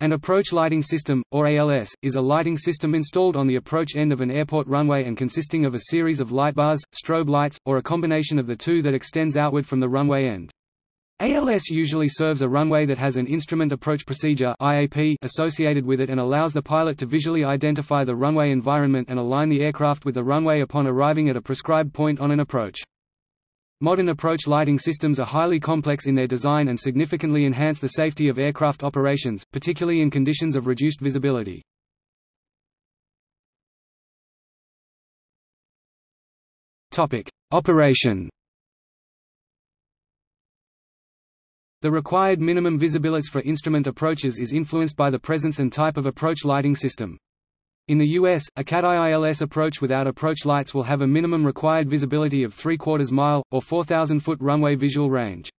An approach lighting system, or ALS, is a lighting system installed on the approach end of an airport runway and consisting of a series of light bars, strobe lights, or a combination of the two that extends outward from the runway end. ALS usually serves a runway that has an Instrument Approach Procedure IAP associated with it and allows the pilot to visually identify the runway environment and align the aircraft with the runway upon arriving at a prescribed point on an approach. Modern approach lighting systems are highly complex in their design and significantly enhance the safety of aircraft operations, particularly in conditions of reduced visibility. Operation The required minimum visibility for instrument approaches is influenced by the presence and type of approach lighting system. In the U.S., a CAT-IILS approach without approach lights will have a minimum required visibility of 3 quarters mile, or 4,000-foot runway visual range.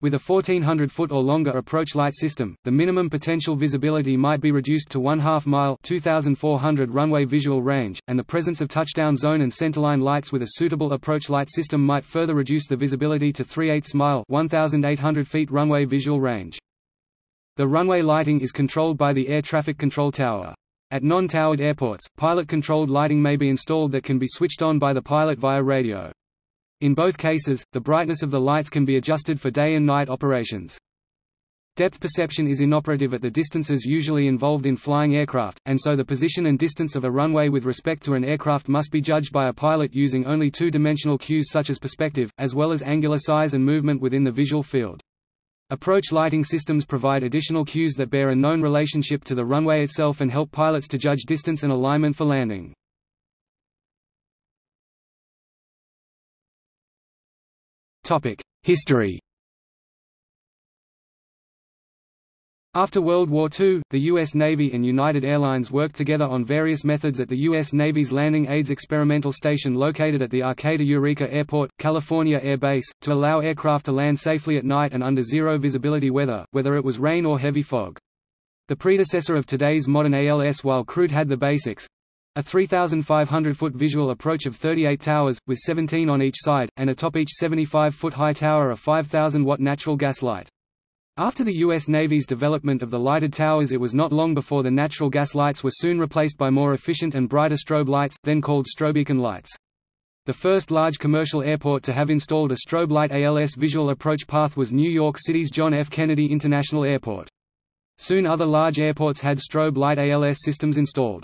With a 1,400-foot or longer approach light system, the minimum potential visibility might be reduced to one-half mile 2,400 runway visual range, and the presence of touchdown zone and centerline lights with a suitable approach light system might further reduce the visibility to 3 8 mile 1,800 feet runway visual range. The runway lighting is controlled by the Air Traffic Control Tower. At non-towered airports, pilot-controlled lighting may be installed that can be switched on by the pilot via radio. In both cases, the brightness of the lights can be adjusted for day and night operations. Depth perception is inoperative at the distances usually involved in flying aircraft, and so the position and distance of a runway with respect to an aircraft must be judged by a pilot using only two-dimensional cues such as perspective, as well as angular size and movement within the visual field. Approach lighting systems provide additional cues that bear a known relationship to the runway itself and help pilots to judge distance and alignment for landing. History After World War II, the U.S. Navy and United Airlines worked together on various methods at the U.S. Navy's Landing Aids Experimental Station located at the Arcata Eureka Airport, California Air Base, to allow aircraft to land safely at night and under zero visibility weather, whether it was rain or heavy fog. The predecessor of today's modern ALS while crude had the basics, a 3,500-foot visual approach of 38 towers, with 17 on each side, and atop each 75-foot high tower a 5,000-watt natural gas light. After the U.S. Navy's development of the lighted towers it was not long before the natural gas lights were soon replaced by more efficient and brighter strobe lights, then called strobeacon lights. The first large commercial airport to have installed a strobe light ALS visual approach path was New York City's John F. Kennedy International Airport. Soon other large airports had strobe light ALS systems installed.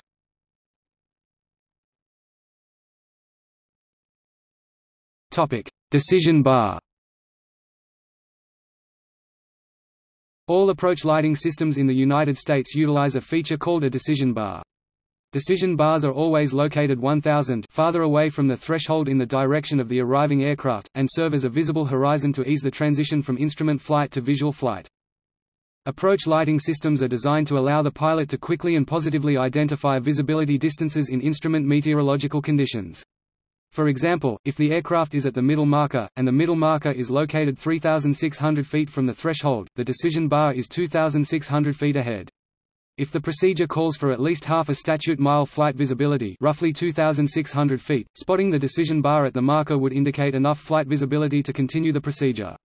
Decision bar All approach lighting systems in the United States utilize a feature called a decision bar. Decision bars are always located 1000 farther away from the threshold in the direction of the arriving aircraft, and serve as a visible horizon to ease the transition from instrument flight to visual flight. Approach lighting systems are designed to allow the pilot to quickly and positively identify visibility distances in instrument meteorological conditions. For example, if the aircraft is at the middle marker, and the middle marker is located 3,600 feet from the threshold, the decision bar is 2,600 feet ahead. If the procedure calls for at least half a statute mile flight visibility roughly 2,600 feet, spotting the decision bar at the marker would indicate enough flight visibility to continue the procedure.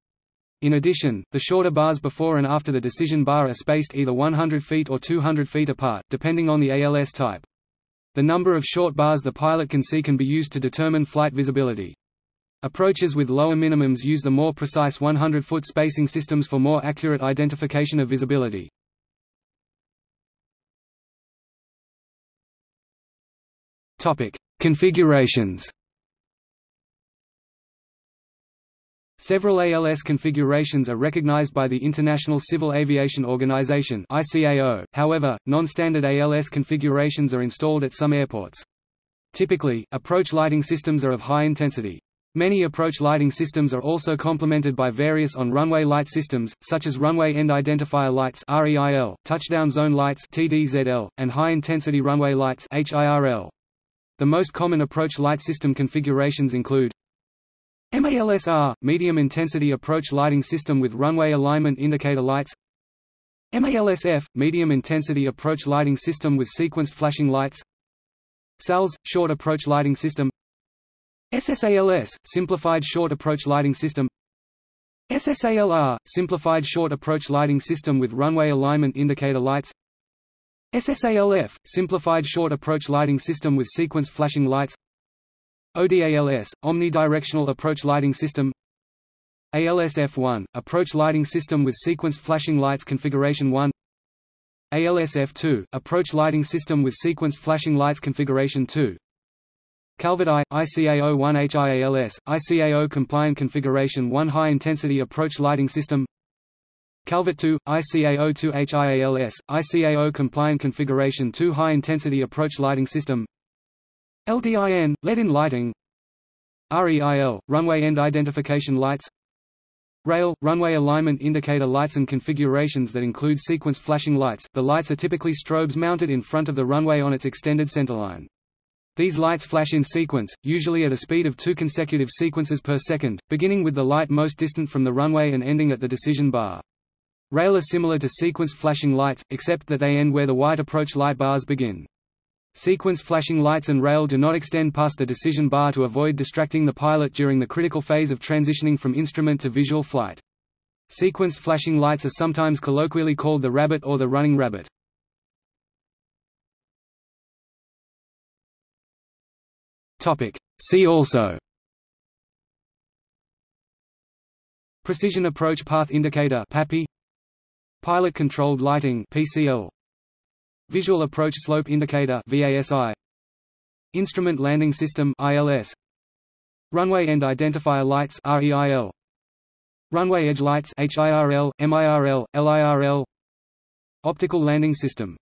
In addition, the shorter bars before and after the decision bar are spaced either 100 feet or 200 feet apart, depending on the ALS type. The number of short bars the pilot can see can be used to determine flight visibility. Approaches with lower minimums use the more precise 100-foot spacing systems for more accurate identification of visibility. Configurations Several ALS configurations are recognized by the International Civil Aviation Organization. However, non-standard ALS configurations are installed at some airports. Typically, approach lighting systems are of high intensity. Many approach lighting systems are also complemented by various on-runway light systems, such as runway end identifier lights (REIL), touchdown zone lights (TDZL), and high-intensity runway lights (HIRL). The most common approach light system configurations include MALSR – Medium Intensity Approach Lighting System with Runway Alignment Indicator Lights. MALSF – Medium Intensity Approach Lighting System with Sequenced Flashing Lights. SALS – Short Approach Lighting System. SSALS – Simplified Short Approach Lighting System. SSALR – Simplified Short Approach Lighting System with Runway Alignment Indicator Lights. SSALF – Simplified Short Approach Lighting System with Sequenced Flashing Lights ODALS – Omnidirectional Approach Lighting System. ALSF1 – Approach Lighting System with Sequenced Flashing Lights Configuration 1 ALSF2 – Approach Lighting System with Sequenced Flashing Lights Configuration 2 Calvert I, ICAO1 HIALS, ICAO Compliant Configuration 1 High Intensity Approach Lighting System. Calvert 2, ICAO2 HIALS, ICAO Compliant Configuration 2 High Intensity Approach Lighting System LDIN, Lead-in lighting REIL, Runway End Identification Lights Rail, runway alignment indicator lights and configurations that include sequence flashing lights the lights are typically strobes mounted in front of the runway on its extended centerline. These lights flash in sequence, usually at a speed of two consecutive sequences per second, beginning with the light most distant from the runway and ending at the decision bar. Rail are similar to sequence flashing lights, except that they end where the white approach light bars begin. Sequence flashing lights and rail do not extend past the decision bar to avoid distracting the pilot during the critical phase of transitioning from instrument to visual flight. Sequenced flashing lights are sometimes colloquially called the rabbit or the running rabbit. See also Precision Approach Path Indicator PAPI Pilot Controlled Lighting PCL Visual Approach Slope Indicator VASI Instrument Landing System ILS Runway End Identifier Lights REIL Runway Edge Lights HIRL MIRL LIRL Optical Landing System